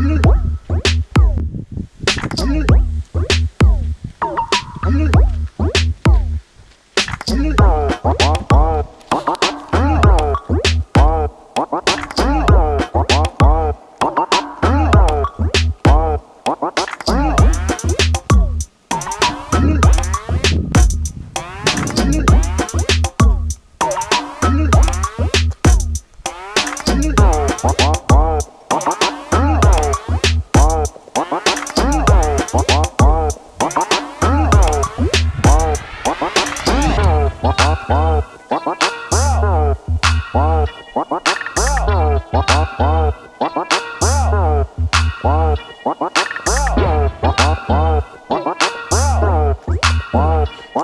Mm-hmm. What?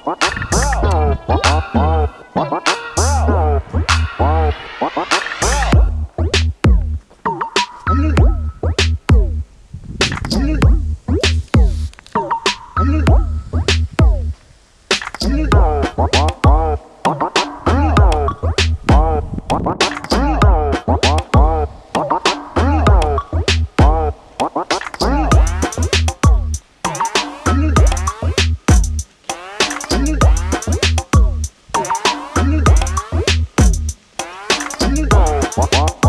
What? Música